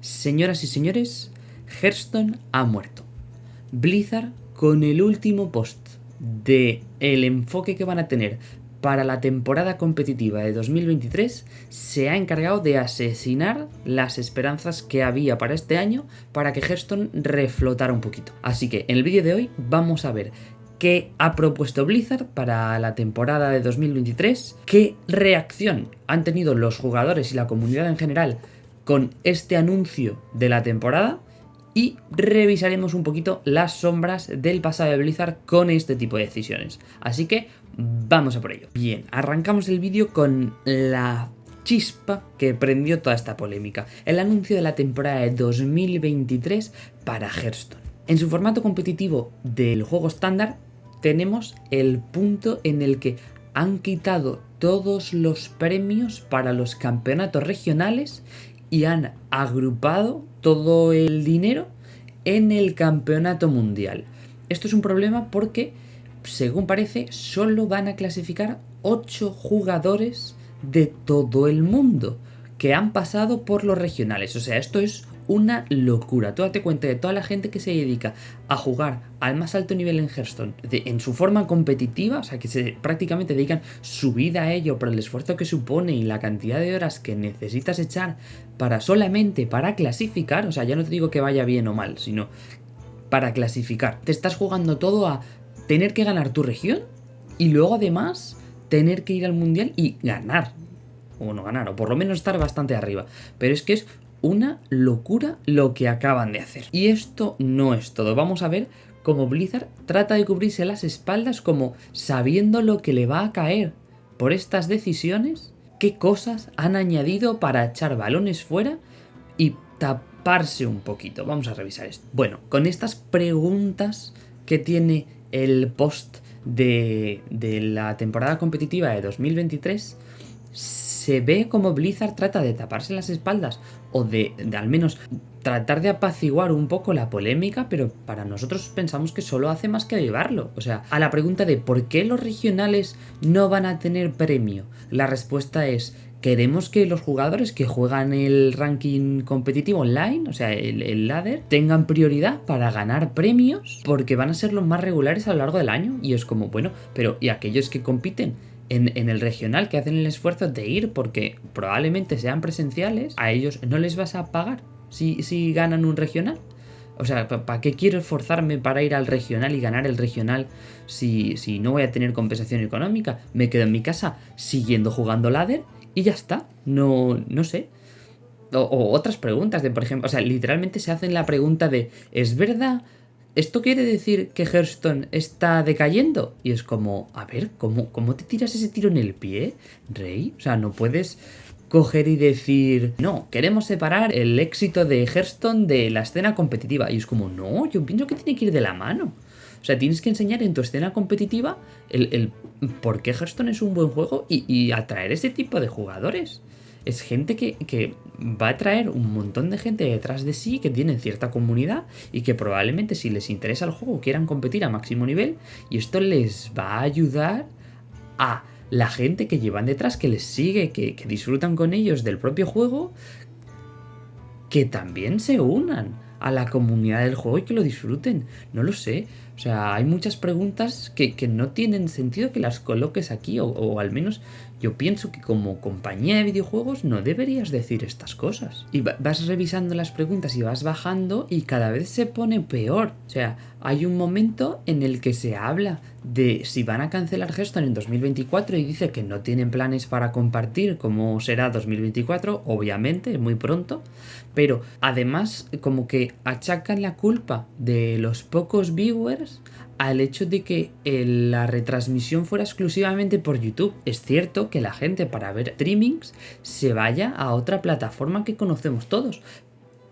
Señoras y señores, Hearthstone ha muerto. Blizzard, con el último post de el enfoque que van a tener para la temporada competitiva de 2023, se ha encargado de asesinar las esperanzas que había para este año para que Hearthstone reflotara un poquito. Así que en el vídeo de hoy vamos a ver qué ha propuesto Blizzard para la temporada de 2023, qué reacción han tenido los jugadores y la comunidad en general con este anuncio de la temporada y revisaremos un poquito las sombras del pasado de Blizzard con este tipo de decisiones. Así que vamos a por ello. Bien, arrancamos el vídeo con la chispa que prendió toda esta polémica, el anuncio de la temporada de 2023 para Hearthstone. En su formato competitivo del juego estándar tenemos el punto en el que han quitado todos los premios para los campeonatos regionales y han agrupado todo el dinero en el campeonato mundial. Esto es un problema porque, según parece, solo van a clasificar 8 jugadores de todo el mundo que han pasado por los regionales. O sea, esto es una locura. Tú date cuenta de toda la gente que se dedica a jugar al más alto nivel en Hearthstone en su forma competitiva, o sea, que se prácticamente dedican su vida a ello por el esfuerzo que supone y la cantidad de horas que necesitas echar para solamente para clasificar, o sea, ya no te digo que vaya bien o mal, sino para clasificar. Te estás jugando todo a tener que ganar tu región y luego además tener que ir al mundial y ganar. O no ganar, o por lo menos estar bastante arriba. Pero es que es una locura lo que acaban de hacer. Y esto no es todo. Vamos a ver cómo Blizzard trata de cubrirse las espaldas como sabiendo lo que le va a caer por estas decisiones, qué cosas han añadido para echar balones fuera y taparse un poquito. Vamos a revisar esto. Bueno, con estas preguntas que tiene el post de, de la temporada competitiva de 2023, se ve como Blizzard trata de taparse las espaldas o de, al menos tratar de apaciguar un poco la polémica, pero para nosotros pensamos que solo hace más que llevarlo. O sea, a la pregunta de ¿por qué los regionales no van a tener premio? La respuesta es queremos que los jugadores que juegan el ranking competitivo online, o sea, el, el, ladder, tengan prioridad para ganar premios porque van a ser los más regulares a lo largo del año. Y es como, bueno, pero ¿y aquellos que compiten? En, el regional que hacen el esfuerzo de ir porque probablemente sean presenciales, a ellos no les vas a pagar si, si ganan un regional. O sea, ¿para qué quiero esforzarme para ir al regional y ganar el regional si, si no voy a tener compensación económica? Me quedo en mi casa siguiendo jugando ladder y ya está. No, no sé. O, o, otras preguntas de, por ejemplo, o sea, literalmente se hacen la pregunta de, ¿es verdad ¿esto quiere decir que Hearthstone está decayendo? Y es como, a ver, ¿cómo, ¿cómo te tiras ese tiro en el pie, Rey? O sea, no puedes coger y decir, no, queremos separar el éxito de Hearthstone de la escena competitiva. Y es como, no, yo pienso que tiene que ir de la mano. O sea, tienes que enseñar en tu escena competitiva el, por qué Hearthstone es un buen juego y, y atraer ese tipo de jugadores es gente que, va a traer un montón de gente detrás de sí que tienen cierta comunidad y que probablemente si les interesa el juego quieran competir a máximo nivel y esto les va a ayudar a la gente que llevan detrás, que les sigue, que, que disfrutan con ellos del propio juego, que también se unan a la comunidad del juego y que lo disfruten. No lo sé. O sea, hay muchas preguntas que, no tienen sentido que las coloques aquí, o, al menos yo pienso que como compañía de videojuegos no deberías decir estas cosas. Y vas revisando las preguntas y vas bajando y cada vez se pone peor. O sea, hay un momento en el que se habla de si van a cancelar Hearthstone en 2024 y dice que no tienen planes para compartir cómo será 2024, obviamente, muy pronto, pero además como que achacan la culpa de los pocos viewers al hecho de que la retransmisión fuera exclusivamente por YouTube. Es cierto que la gente para ver streamings se vaya a otra plataforma que conocemos todos,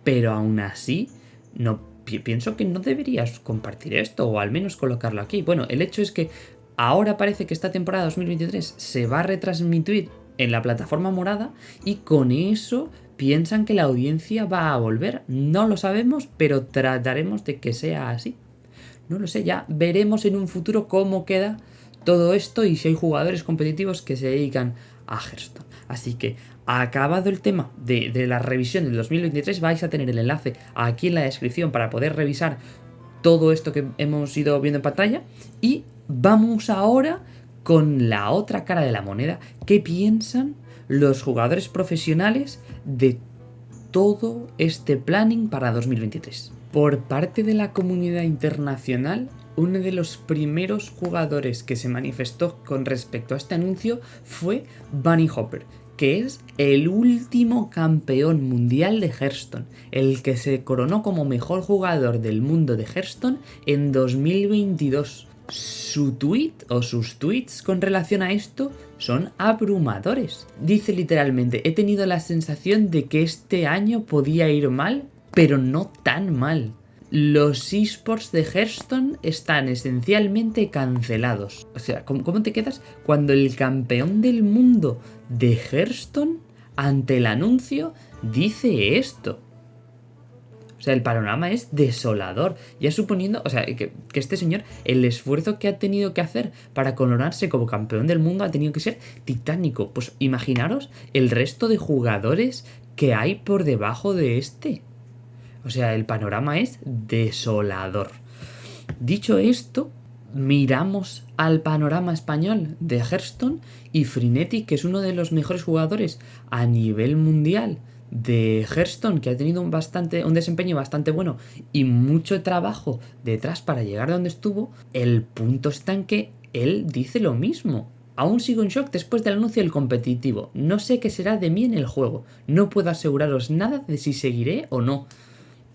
pero aún así no pienso que no deberías compartir esto o al menos colocarlo aquí. Bueno, el hecho es que ahora parece que esta temporada 2023 se va a retransmitir en la plataforma morada y con eso piensan que la audiencia va a volver. No lo sabemos, pero trataremos de que sea así. No lo sé, ya veremos en un futuro cómo queda todo esto y si hay jugadores competitivos que se dedican a Hearthstone. Así que, acabado el tema de, de la revisión del 2023, vais a tener el enlace aquí en la descripción para poder revisar todo esto que hemos ido viendo en pantalla. Y vamos ahora con la otra cara de la moneda. ¿Qué piensan los jugadores profesionales de todo este planning para 2023? Por parte de la comunidad internacional, uno de los primeros jugadores que se manifestó con respecto a este anuncio fue Bunny Hopper, que es el último campeón mundial de Hearthstone, el que se coronó como mejor jugador del mundo de Hearthstone en 2022. Su tweet o sus tweets con relación a esto son abrumadores. Dice literalmente, he tenido la sensación de que este año podía ir mal, pero no tan mal los esports de Hearthstone están esencialmente cancelados. O sea, ¿cómo, te quedas cuando el campeón del mundo de Hearthstone, ante el anuncio, dice esto? O sea, el panorama es desolador. Ya suponiendo, o sea, que, que, este señor, el esfuerzo que ha tenido que hacer para coronarse como campeón del mundo ha tenido que ser titánico. Pues imaginaros el resto de jugadores que hay por debajo de este. O sea, el panorama es desolador. Dicho esto, miramos al panorama español de Hearthstone y Frinetti, que es uno de los mejores jugadores a nivel mundial de Hearthstone, que ha tenido un, bastante, un desempeño bastante bueno y mucho trabajo detrás para llegar a donde estuvo, el punto está en que él dice lo mismo. Aún sigo en shock después del anuncio del competitivo. No sé qué será de mí en el juego. No puedo aseguraros nada de si seguiré o no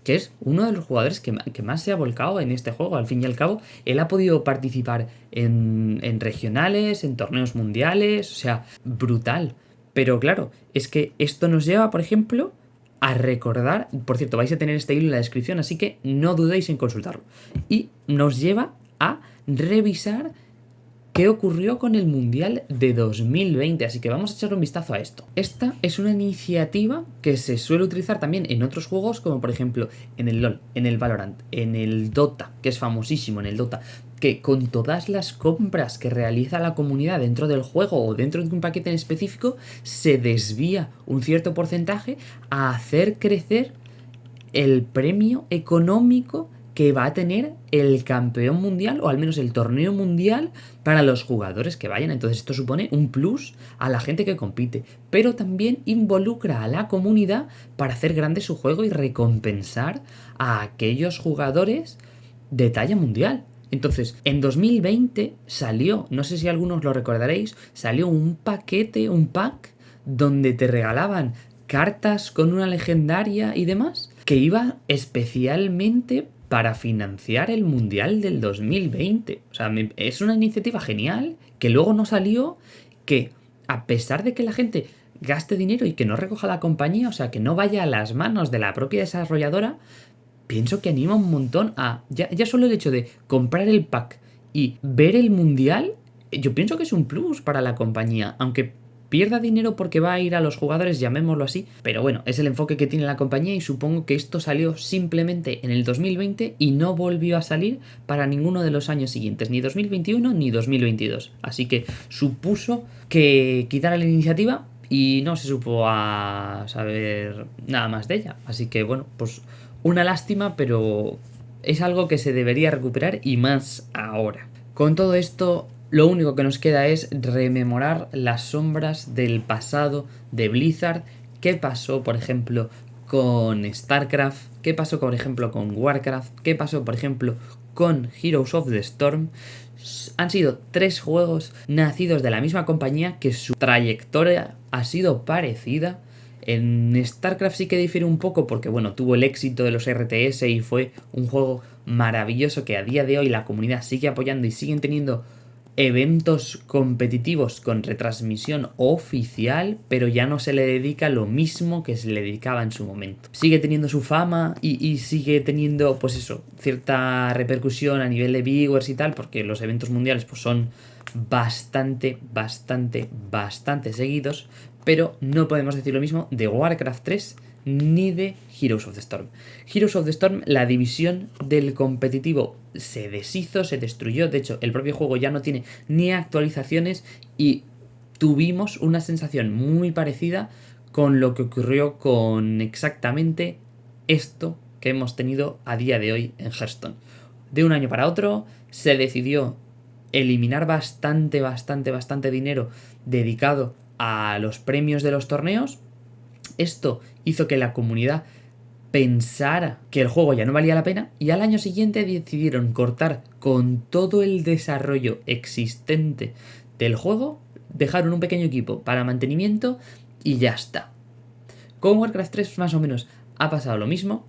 que es uno de los jugadores que, más se ha volcado en este juego. Al fin y al cabo, él ha podido participar en, en regionales, en torneos mundiales, o sea, brutal. Pero claro, es que esto nos lleva, por ejemplo, a recordar, por cierto, vais a tener este hilo en la descripción, así que no dudéis en consultarlo. Y nos lleva a revisar qué ocurrió con el Mundial de 2020, así que vamos a echar un vistazo a esto. Esta es una iniciativa que se suele utilizar también en otros juegos, como por ejemplo en el LoL, en el Valorant, en el Dota, que es famosísimo en el Dota, que con todas las compras que realiza la comunidad dentro del juego o dentro de un paquete en específico, se desvía un cierto porcentaje a hacer crecer el premio económico que va a tener el campeón mundial o al menos el torneo mundial para los jugadores que vayan. Entonces esto supone un plus a la gente que compite, pero también involucra a la comunidad para hacer grande su juego y recompensar a aquellos jugadores de talla mundial. Entonces, en 2020 salió, no sé si algunos lo recordaréis, salió un paquete, un pack, donde te regalaban cartas con una legendaria y demás, que iba especialmente para financiar el Mundial del 2020. O sea, es una iniciativa genial que luego no salió, que a pesar de que la gente gaste dinero y que no recoja la compañía, o sea, que no vaya a las manos de la propia desarrolladora, pienso que anima un montón a... Ya, solo el hecho de comprar el pack y ver el Mundial, yo pienso que es un plus para la compañía, aunque pierda dinero porque va a ir a los jugadores, llamémoslo así, pero bueno, es el enfoque que tiene la compañía y supongo que esto salió simplemente en el 2020 y no volvió a salir para ninguno de los años siguientes, ni 2021 ni 2022. Así que supuso que quitara la iniciativa y no se supo a saber nada más de ella. Así que bueno, pues una lástima, pero es algo que se debería recuperar y más ahora. Con todo esto, lo único que nos queda es rememorar las sombras del pasado de Blizzard, qué pasó, por ejemplo, con StarCraft, qué pasó, por ejemplo, con Warcraft, qué pasó, por ejemplo, con Heroes of the Storm. Han sido tres juegos nacidos de la misma compañía que su trayectoria ha sido parecida. En StarCraft sí que difiere un poco porque, bueno, tuvo el éxito de los RTS y fue un juego maravilloso que a día de hoy la comunidad sigue apoyando y siguen teniendo eventos competitivos con retransmisión oficial, pero ya no se le dedica lo mismo que se le dedicaba en su momento. Sigue teniendo su fama y, sigue teniendo, pues eso, cierta repercusión a nivel de viewers y tal, porque los eventos mundiales pues son bastante, bastante, bastante seguidos, pero no podemos decir lo mismo de Warcraft 3 ni de Heroes of the Storm. Heroes of the Storm, la división del competitivo se deshizo, se destruyó. De hecho, el propio juego ya no tiene ni actualizaciones y tuvimos una sensación muy parecida con lo que ocurrió con exactamente esto que hemos tenido a día de hoy en Hearthstone. De un año para otro se decidió eliminar bastante, bastante, bastante dinero dedicado a los premios de los torneos. Esto hizo que la comunidad pensara que el juego ya no valía la pena y al año siguiente decidieron cortar con todo el desarrollo existente del juego, dejaron un pequeño equipo para mantenimiento y ya está. Con Warcraft 3 más o menos ha pasado lo mismo,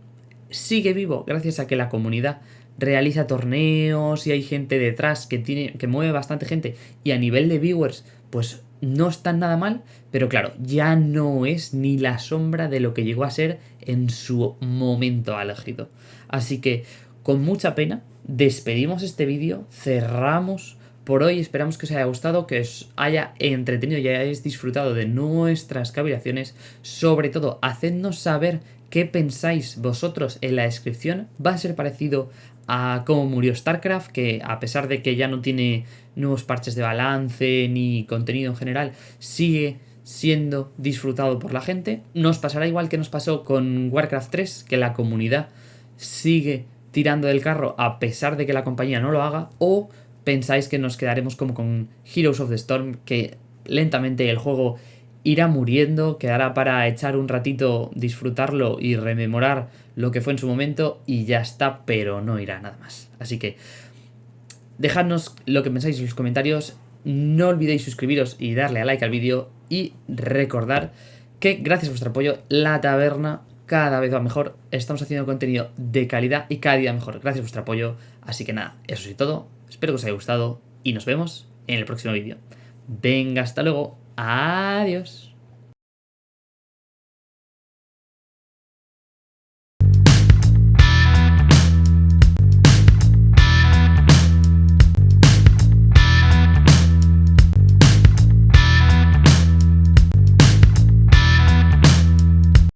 sigue vivo gracias a que la comunidad realiza torneos y hay gente detrás que, tiene, que mueve bastante gente y a nivel de viewers pues no están nada mal, pero claro, ya no es ni la sombra de lo que llegó a ser en su momento álgido. Así que, con mucha pena, despedimos este vídeo, cerramos por hoy, esperamos que os haya gustado, que os haya entretenido y hayáis disfrutado de nuestras cavilaciones, sobre todo, hacednos saber qué pensáis vosotros en la descripción, va a ser parecido a cómo murió StarCraft, que a pesar de que ya no tiene nuevos parches de balance ni contenido en general, sigue siendo disfrutado por la gente. Nos pasará igual que nos pasó con Warcraft 3, que la comunidad sigue tirando del carro a pesar de que la compañía no lo haga, o pensáis que nos quedaremos como con Heroes of the Storm, que lentamente el juego irá muriendo, quedará para echar un ratito, disfrutarlo y rememorar lo que fue en su momento y ya está, pero no irá nada más. Así que dejadnos lo que pensáis en los comentarios, no olvidéis suscribiros y darle a like al vídeo y recordar que gracias a vuestro apoyo la taberna cada vez va mejor, estamos haciendo contenido de calidad y cada día mejor gracias a vuestro apoyo, así que nada, eso es todo, espero que os haya gustado y nos vemos en el próximo vídeo. Venga, hasta luego. Adiós.